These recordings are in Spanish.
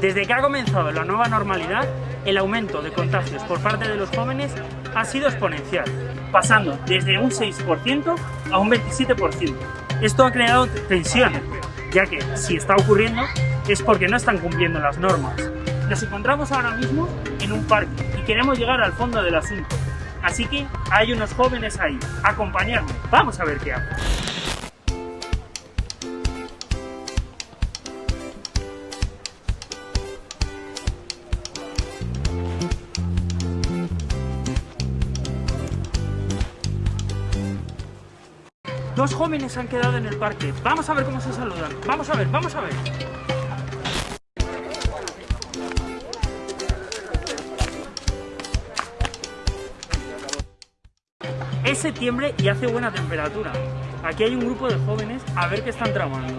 Desde que ha comenzado la nueva normalidad, el aumento de contagios por parte de los jóvenes ha sido exponencial, pasando desde un 6% a un 27%. Esto ha creado tensiones, ya que si está ocurriendo es porque no están cumpliendo las normas. Nos encontramos ahora mismo en un parque y queremos llegar al fondo del asunto. Así que hay unos jóvenes ahí. Acompañadme, vamos a ver qué hacen. Dos jóvenes han quedado en el parque. Vamos a ver cómo se saludan. Vamos a ver, vamos a ver. Es septiembre y hace buena temperatura. Aquí hay un grupo de jóvenes a ver qué están tramando.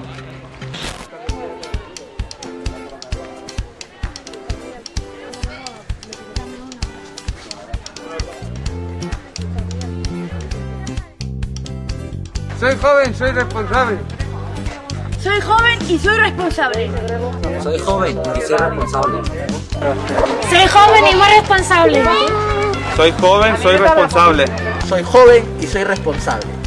Soy joven, soy responsable. Soy joven y soy responsable. Soy joven y soy responsable. Soy joven y muy responsable. Soy joven, soy responsable. Soy joven y soy responsable.